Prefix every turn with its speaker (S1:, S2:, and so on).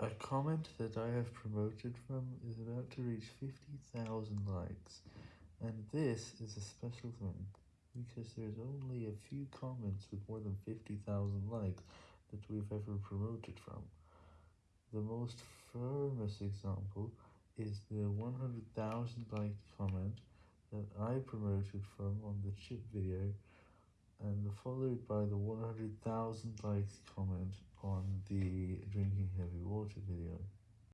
S1: A comment that I have promoted from is about to reach 50,000 likes, and this is a special thing, because there's only a few comments with more than 50,000 likes that we've ever promoted from. The most famous example is the 100,000 liked comment that I promoted from on the chip video, and followed by the 100,000 likes comment on the.